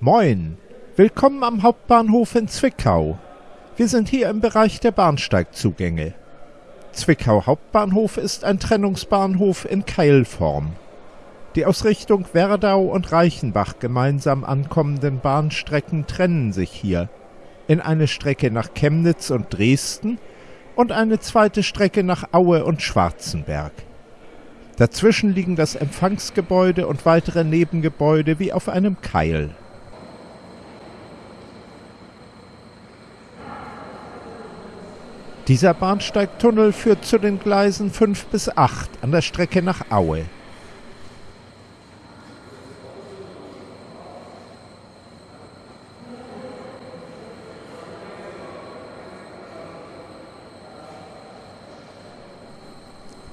Moin, willkommen am Hauptbahnhof in Zwickau. Wir sind hier im Bereich der Bahnsteigzugänge. Zwickau Hauptbahnhof ist ein Trennungsbahnhof in Keilform. Die aus Richtung Werdau und Reichenbach gemeinsam ankommenden Bahnstrecken trennen sich hier in eine Strecke nach Chemnitz und Dresden und eine zweite Strecke nach Aue und Schwarzenberg. Dazwischen liegen das Empfangsgebäude und weitere Nebengebäude wie auf einem Keil. Dieser Bahnsteigtunnel führt zu den Gleisen 5 bis 8 an der Strecke nach Aue.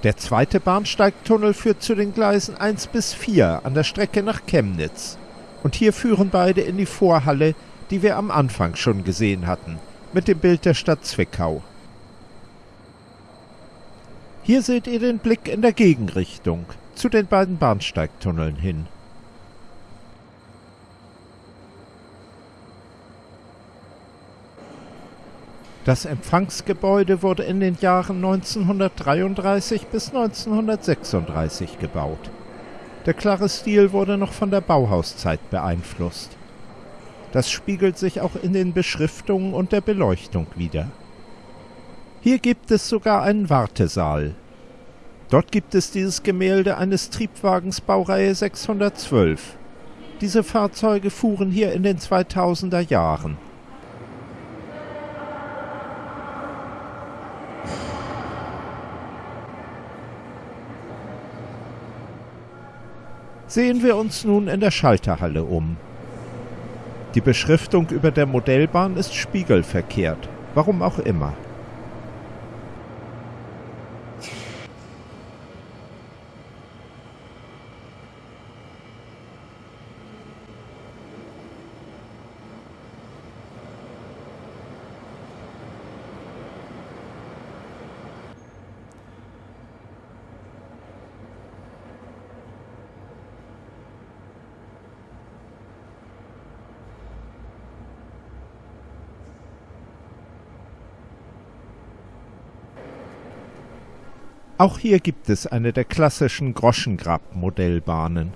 Der zweite Bahnsteigtunnel führt zu den Gleisen 1 bis 4 an der Strecke nach Chemnitz. Und hier führen beide in die Vorhalle, die wir am Anfang schon gesehen hatten, mit dem Bild der Stadt Zwickau. Hier seht ihr den Blick in der Gegenrichtung zu den beiden Bahnsteigtunneln hin. Das Empfangsgebäude wurde in den Jahren 1933 bis 1936 gebaut. Der klare Stil wurde noch von der Bauhauszeit beeinflusst. Das spiegelt sich auch in den Beschriftungen und der Beleuchtung wider. Hier gibt es sogar einen Wartesaal. Dort gibt es dieses Gemälde eines Triebwagens Baureihe 612. Diese Fahrzeuge fuhren hier in den 2000er Jahren. Sehen wir uns nun in der Schalterhalle um. Die Beschriftung über der Modellbahn ist spiegelverkehrt, warum auch immer. Auch hier gibt es eine der klassischen Groschengrab-Modellbahnen.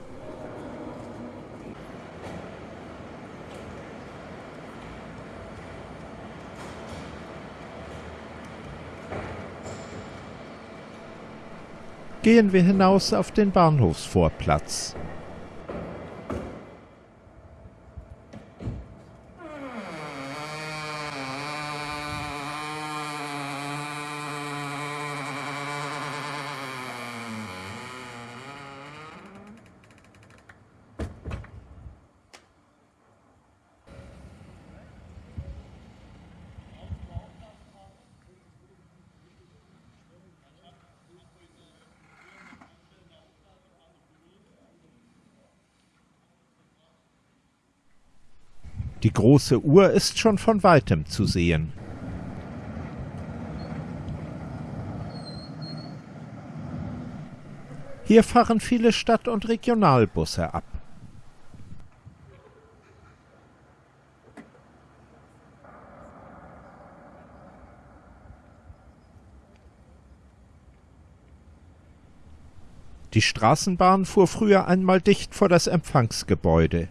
Gehen wir hinaus auf den Bahnhofsvorplatz. Die große Uhr ist schon von weitem zu sehen. Hier fahren viele Stadt- und Regionalbusse ab. Die Straßenbahn fuhr früher einmal dicht vor das Empfangsgebäude.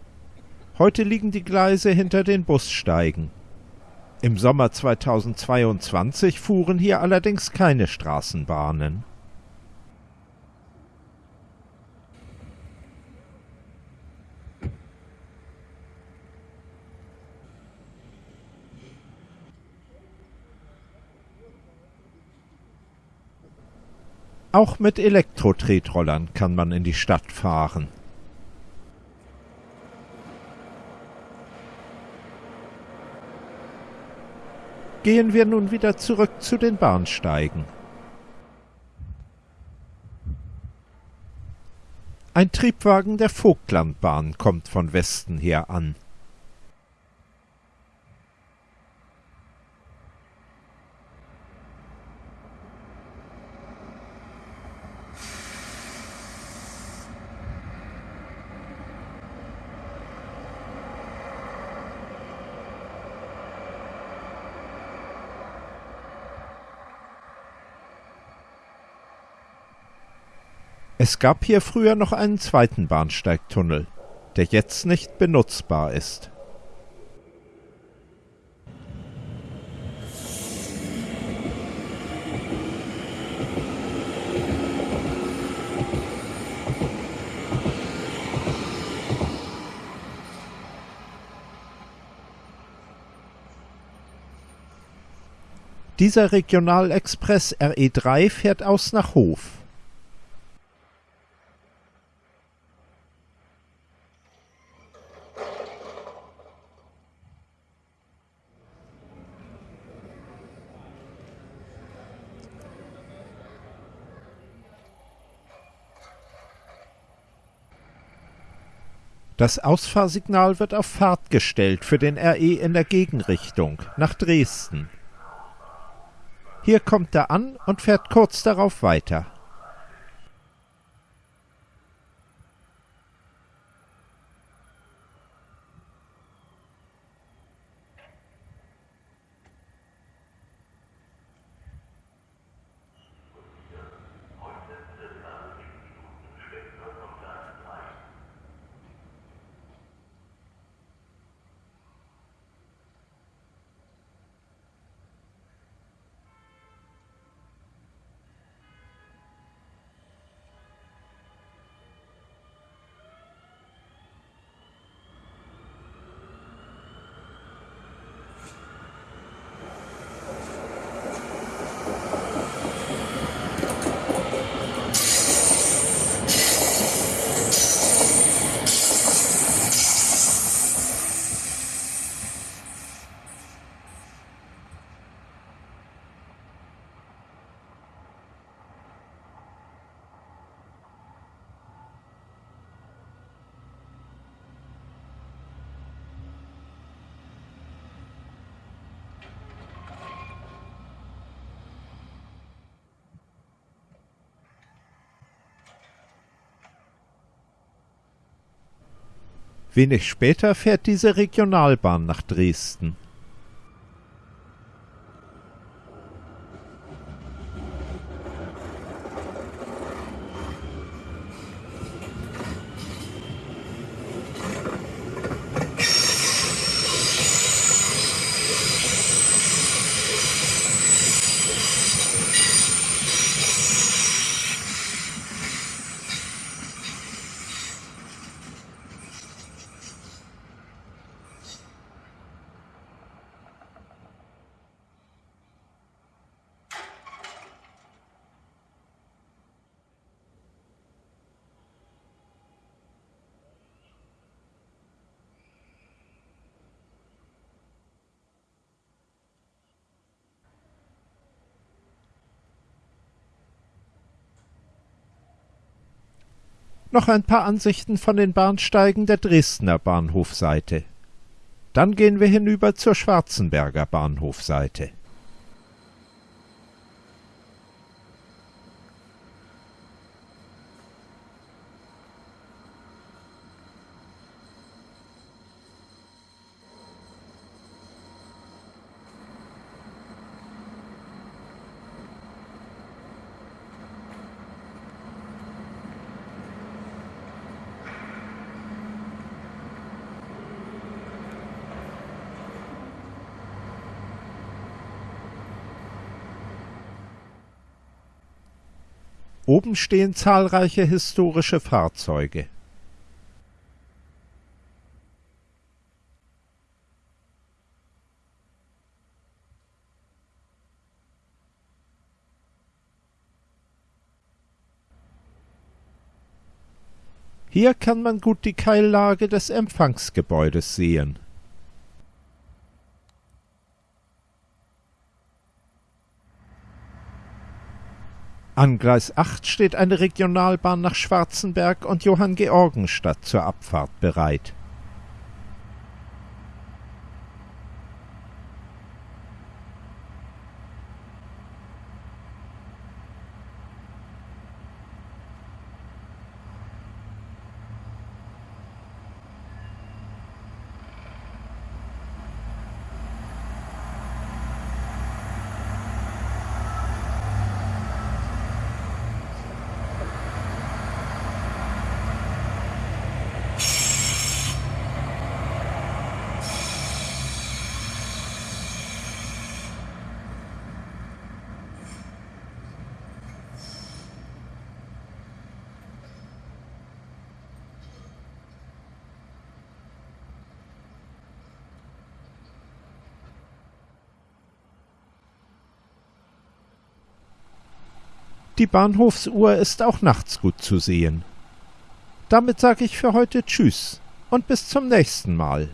Heute liegen die Gleise hinter den Bussteigen. Im Sommer 2022 fuhren hier allerdings keine Straßenbahnen. Auch mit Elektro-Tretrollern kann man in die Stadt fahren. Gehen wir nun wieder zurück zu den Bahnsteigen. Ein Triebwagen der Vogtlandbahn kommt von Westen her an. Es gab hier früher noch einen zweiten Bahnsteigtunnel, der jetzt nicht benutzbar ist. Dieser Regionalexpress RE3 fährt aus nach Hof. Das Ausfahrsignal wird auf Fahrt gestellt für den RE in der Gegenrichtung nach Dresden. Hier kommt er an und fährt kurz darauf weiter. Wenig später fährt diese Regionalbahn nach Dresden. Noch ein paar Ansichten von den Bahnsteigen der Dresdner Bahnhofseite. Dann gehen wir hinüber zur Schwarzenberger Bahnhofseite. Oben stehen zahlreiche historische Fahrzeuge. Hier kann man gut die Keillage des Empfangsgebäudes sehen. An Gleis 8 steht eine Regionalbahn nach Schwarzenberg und Johanngeorgenstadt zur Abfahrt bereit Die Bahnhofsuhr ist auch nachts gut zu sehen. Damit sage ich für heute Tschüss und bis zum nächsten Mal.